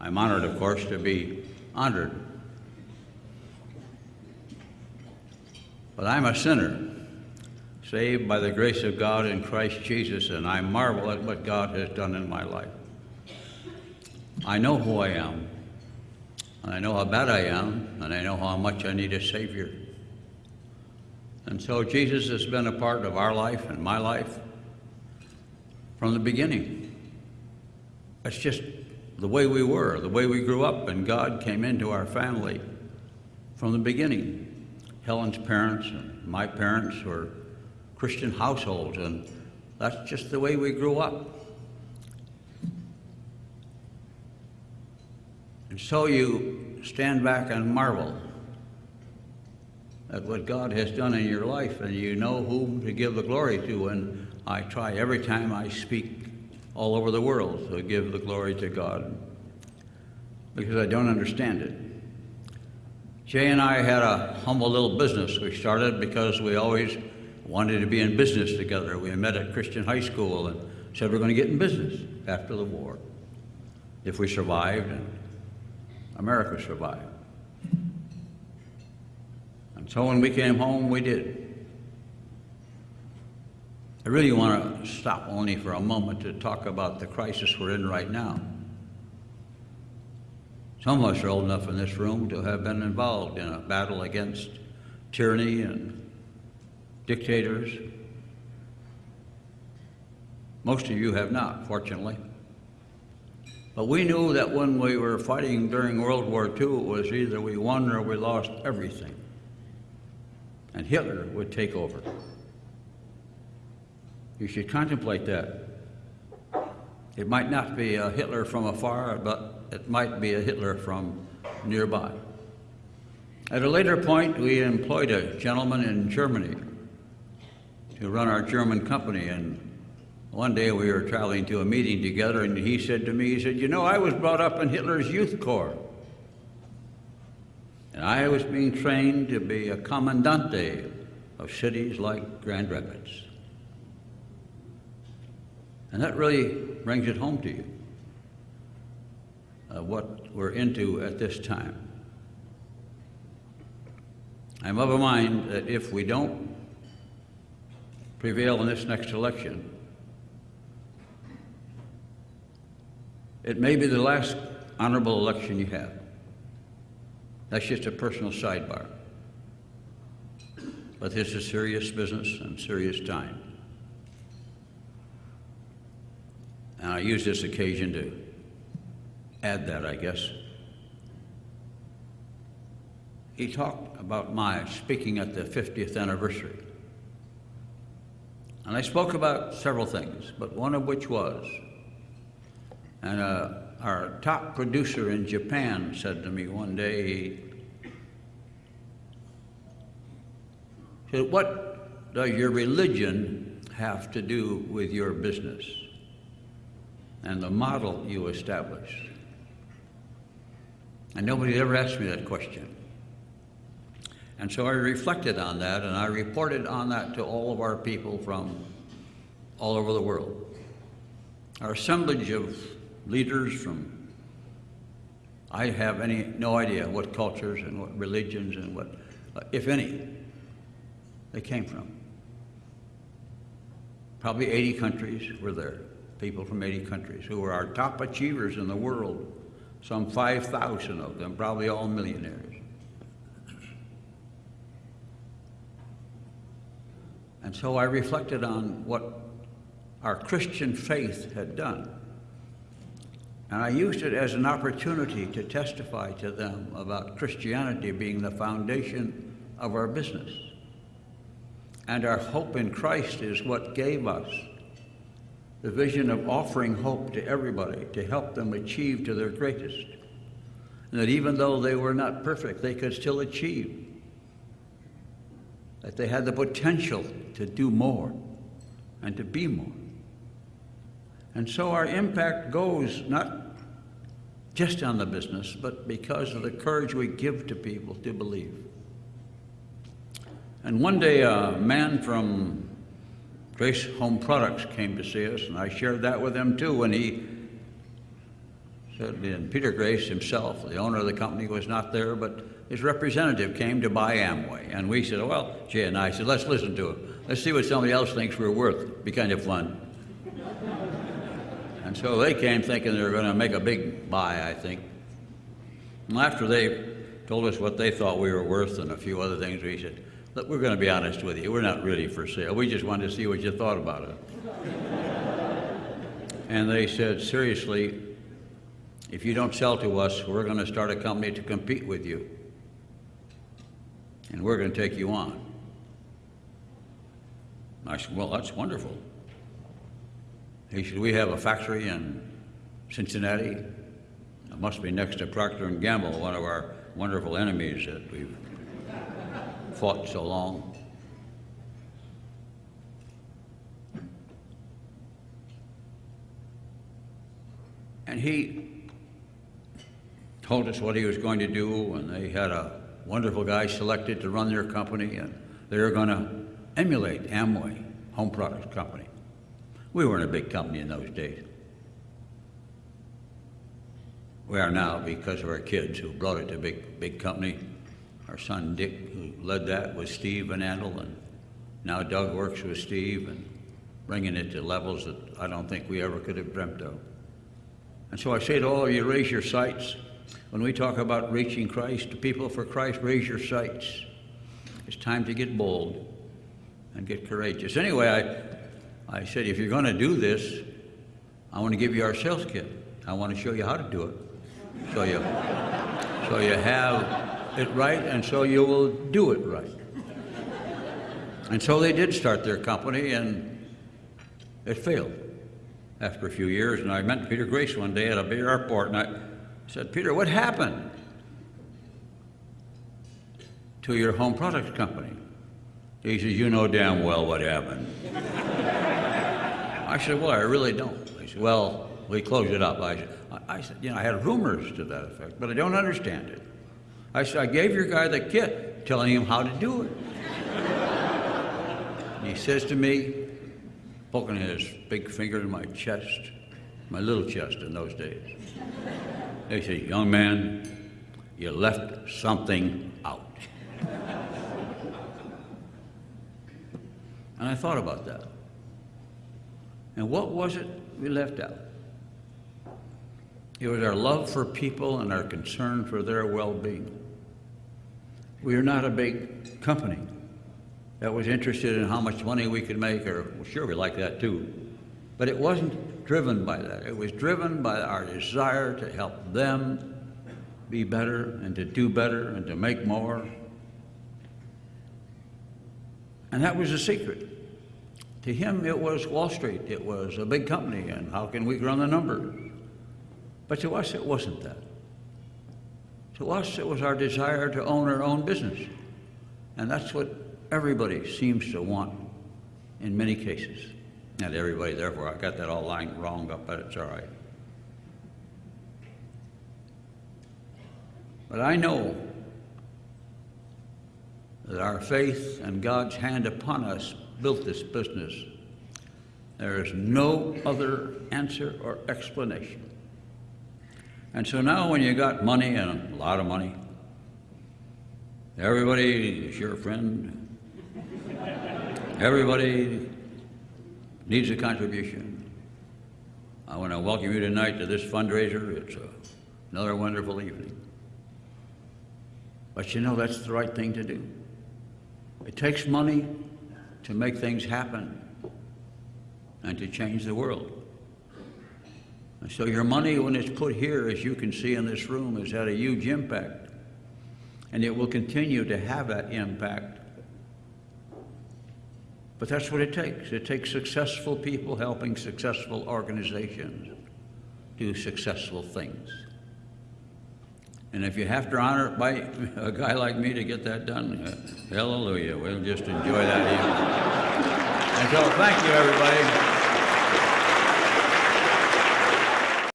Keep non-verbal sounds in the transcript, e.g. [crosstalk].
I'm honored, of course, to be honored. But I'm a sinner, saved by the grace of God in Christ Jesus, and I marvel at what God has done in my life. I know who I am, and I know how bad I am, and I know how much I need a Savior. And so Jesus has been a part of our life and my life from the beginning. It's just the way we were, the way we grew up, and God came into our family from the beginning. Helen's parents and my parents were Christian households, and that's just the way we grew up. And so you stand back and marvel at what God has done in your life, and you know whom to give the glory to. And I try every time I speak all over the world to give the glory to God because I don't understand it. Jay and I had a humble little business we started because we always wanted to be in business together. We met at Christian high school and said we're going to get in business after the war if we survived and America survived. And so when we came home, we did. I really want to stop only for a moment to talk about the crisis we're in right now. Some of us are old enough in this room to have been involved in a battle against tyranny and dictators. Most of you have not, fortunately. But we knew that when we were fighting during World War II, it was either we won or we lost everything. And Hitler would take over. You should contemplate that. It might not be a Hitler from afar, but it might be a Hitler from nearby. At a later point, we employed a gentleman in Germany to run our German company. And one day we were traveling to a meeting together, and he said to me, he said, You know, I was brought up in Hitler's youth corps. And I was being trained to be a commandante of cities like Grand Rapids. And that really brings it home to you uh, what we're into at this time. I'm of a mind that if we don't prevail in this next election, it may be the last honorable election you have. That's just a personal sidebar. But this is serious business and serious time. And I use this occasion to add that, I guess. He talked about my speaking at the 50th anniversary. And I spoke about several things, but one of which was, and uh, our top producer in Japan said to me one day, said, What does your religion have to do with your business and the model you established? And nobody ever asked me that question. And so I reflected on that and I reported on that to all of our people from all over the world. Our assemblage of leaders from, I have any, no idea what cultures and what religions and what, if any, they came from. Probably 80 countries were there, people from 80 countries who were our top achievers in the world some 5,000 of them, probably all millionaires. And so I reflected on what our Christian faith had done. And I used it as an opportunity to testify to them about Christianity being the foundation of our business. And our hope in Christ is what gave us the vision of offering hope to everybody to help them achieve to their greatest. And that even though they were not perfect, they could still achieve. That they had the potential to do more and to be more. And so our impact goes not just on the business, but because of the courage we give to people to believe. And one day a man from Grace Home Products came to see us, and I shared that with him too when he said, And Peter Grace himself, the owner of the company, was not there, but his representative came to buy Amway. And we said, well, Jay and I said, let's listen to him. Let's see what somebody else thinks we're worth. Be kind of fun. and so they came thinking they were going to make a big buy, I think. And after they told us what they thought we were worth and a few other things, we said, look, we're going to be honest with you. We're not really for sale. We just wanted to see what you thought about it. and they said, seriously, if you don't sell to us, we're going to start a company to compete with you. And we're going to take you on. I said, well, that's wonderful. He said, we have a factory in Cincinnati. It must be next to Procter & Gamble, one of our wonderful enemies that we've fought so long. And he told us what he was going to do, and they had a wonderful guy selected to run their company, and they were going to emulate Amway, Home Products Company. We weren't a big company in those days. We are now because of our kids who brought it to a big, big company. Our son Dick, who led that, with Steve Van Andel, and now Doug works with Steve and bringing it to levels that I don't think we ever could have dreamt of. And so I say to all of you, raise your sights. When we talk about reaching Christ, people for Christ, raise your sights. It's time to get bold and get courageous. Anyway, I, I said, if you're going to do this, I want to give you our sales kit. I want to show you how to do it. So you, so you have it right, and so you will do it right. And so they did start their company, and it failed after a few years. And I met Peter Grace one day at a big airport, and I said, Peter, what happened to your home products company? He says, You know damn well what happened. I said, Well, I really don't. He said, Well, we closed it up. I said, I said, You know, I had rumors to that effect, but I don't understand it. I said, I gave your guy the kit telling him how to do it. he says to me, poking his big finger in my chest, my little chest in those days, he said, Young man, you left something out. And I thought about that. And what was it we left out? It was our love for people and our concern for their well being. We are not a big company that was interested in how much money we could make, or well, sure, we like that too. But it wasn't driven by that. It was driven by our desire to help them be better and to do better and to make more. And that was the secret. To him, it was Wall Street. It was a big company, and how can we run the numbers? But to us, it wasn't that. To us, it was our desire to own our own business. And that's what everybody seems to want in many cases. Not everybody, therefore, I got that all lying wrong up, but it's all right. But I know that our faith and God's hand upon us built this business. There is no other answer or explanation. And so now, when you got money and a lot of money, everybody is your friend. Everybody needs a contribution. I want to welcome you tonight to this fundraiser. It's a, another wonderful evening. But you know, that's the right thing to do. It takes money to make things happen and to change the world. So your money, when it's put here, as you can see in this room, has had a huge impact. And it will continue to have that impact. But that's what it takes. It takes successful people helping successful organizations do successful things. And if you have to honor it by [laughs] a guy like me to get that done, uh, hallelujah. We'll just enjoy that. And so thank you, everybody.